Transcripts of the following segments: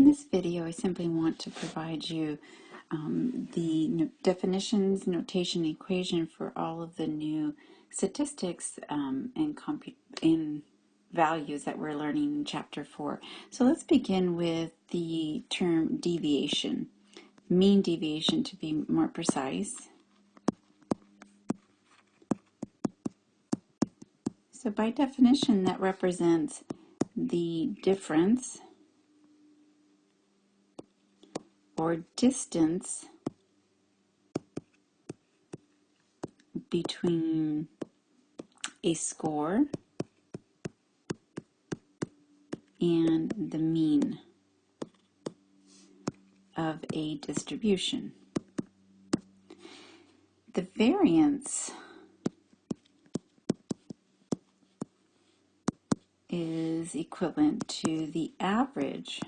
In this video, I simply want to provide you um, the no definitions, notation, equation for all of the new statistics um, and, and values that we're learning in Chapter 4. So let's begin with the term deviation, mean deviation to be more precise. So by definition, that represents the difference or distance between a score and the mean of a distribution. The variance is equivalent to the average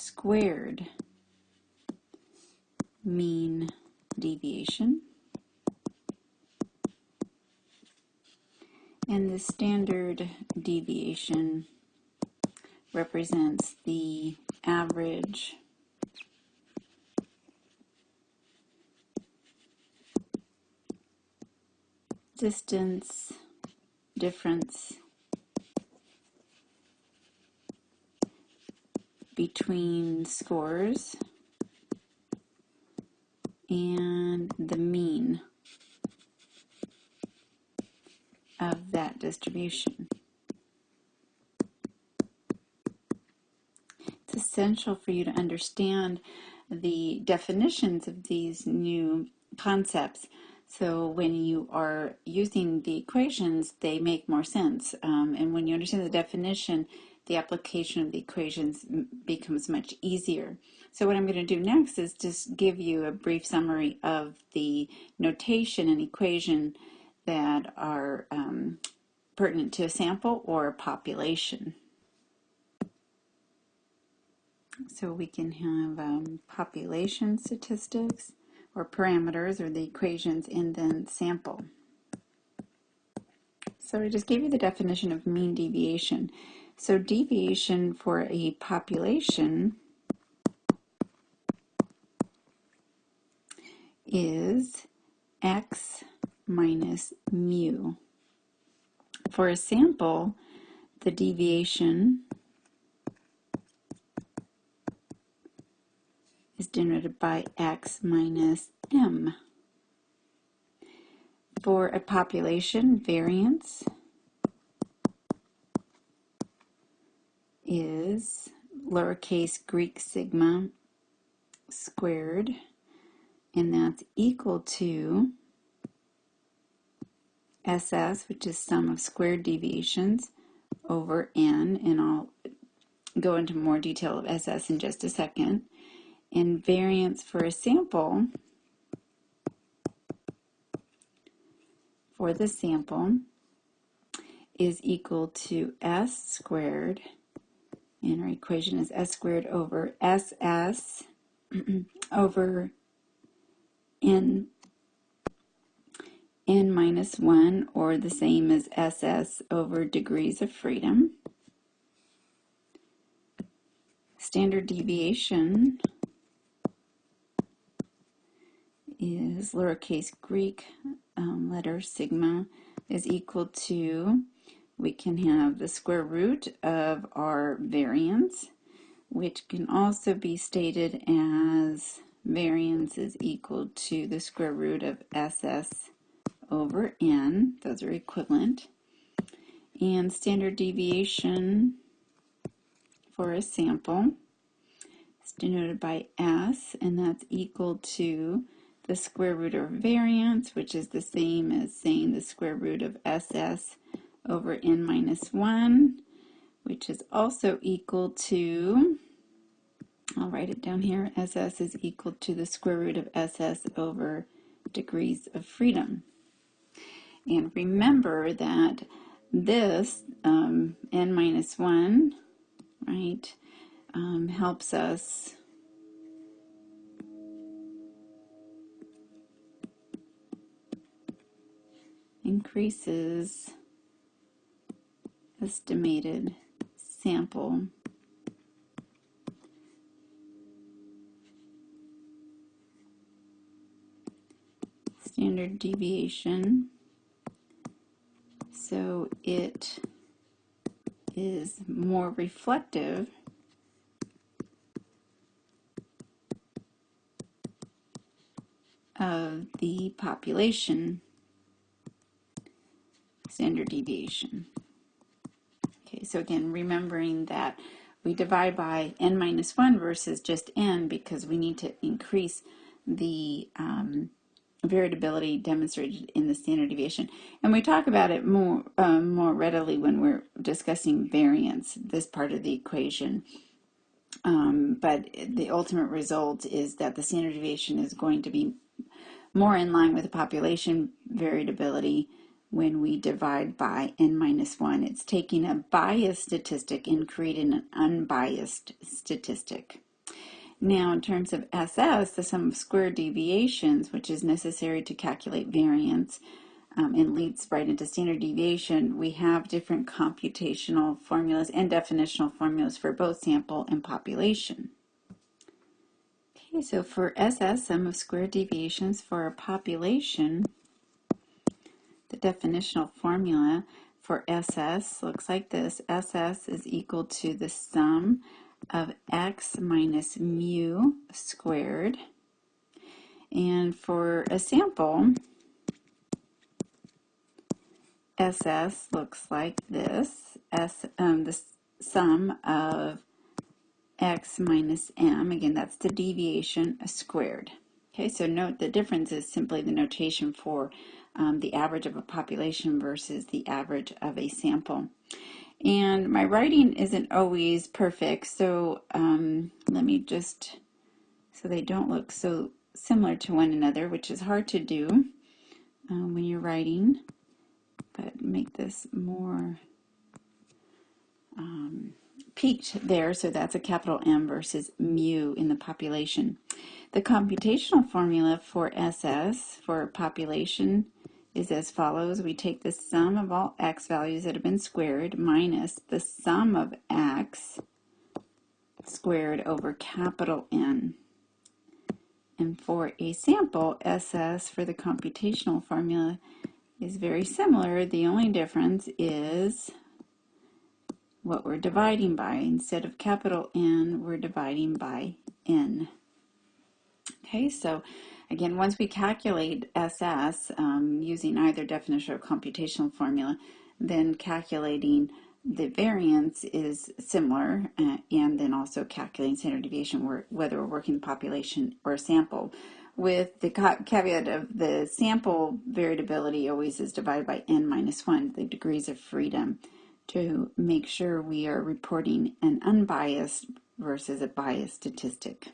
squared mean deviation. And the standard deviation represents the average distance difference between scores and the mean of that distribution. It's essential for you to understand the definitions of these new concepts so when you are using the equations, they make more sense. Um, and when you understand the definition, the application of the equations becomes much easier. So what I'm going to do next is just give you a brief summary of the notation and equation that are um, pertinent to a sample or a population. So we can have um, population statistics or parameters or the equations and then sample. So I just gave you the definition of mean deviation. So deviation for a population is x minus mu. For a sample, the deviation is denoted by x minus m. For a population, variance is lowercase Greek sigma squared, and that's equal to SS, which is sum of squared deviations, over n, and I'll go into more detail of SS in just a second. And variance for a sample, for the sample, is equal to S squared and our equation is s squared over ss over n n minus 1 or the same as ss over degrees of freedom. Standard deviation is lowercase Greek um, letter sigma is equal to we can have the square root of our variance, which can also be stated as variance is equal to the square root of SS over N. Those are equivalent. And standard deviation for a sample is denoted by S, and that's equal to the square root of variance, which is the same as saying the square root of SS over n minus 1, which is also equal to, I'll write it down here, SS is equal to the square root of SS over degrees of freedom. And remember that this um, n minus 1, right, um, helps us increases estimated sample. Standard deviation. So it is more reflective of the population. Standard deviation. So again, remembering that we divide by n minus 1 versus just n because we need to increase the um, variability demonstrated in the standard deviation. And we talk about it more, um, more readily when we're discussing variance, this part of the equation. Um, but the ultimate result is that the standard deviation is going to be more in line with the population variability when we divide by n minus 1. It's taking a biased statistic and creating an unbiased statistic. Now, in terms of SS, the sum of square deviations, which is necessary to calculate variance um, and leads right into standard deviation, we have different computational formulas and definitional formulas for both sample and population. Okay, so for SS, sum of square deviations for a population, definitional formula for SS looks like this. SS is equal to the sum of x minus mu squared. And for a sample, SS looks like this, S, um, the sum of x minus m, again that's the deviation squared. Okay, so note the difference is simply the notation for um, the average of a population versus the average of a sample. And my writing isn't always perfect, so um, let me just, so they don't look so similar to one another, which is hard to do um, when you're writing, but make this more um, peaked there, so that's a capital M versus mu in the population. The computational formula for SS, for population, is as follows. We take the sum of all x values that have been squared minus the sum of x squared over capital N. And for a sample, SS for the computational formula is very similar. The only difference is what we're dividing by. Instead of capital N, we're dividing by N. Okay, so Again, once we calculate SS um, using either definition or computational formula, then calculating the variance is similar, uh, and then also calculating standard deviation, whether we're working population or sample. With the caveat of the sample variability always is divided by n minus 1, the degrees of freedom, to make sure we are reporting an unbiased versus a biased statistic.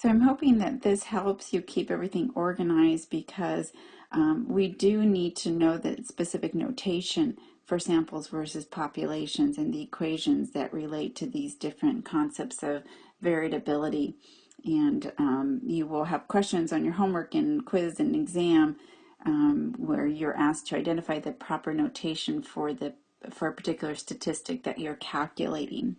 So I'm hoping that this helps you keep everything organized because um, we do need to know the specific notation for samples versus populations and the equations that relate to these different concepts of variability. And um, you will have questions on your homework and quiz and exam um, where you're asked to identify the proper notation for the for a particular statistic that you're calculating.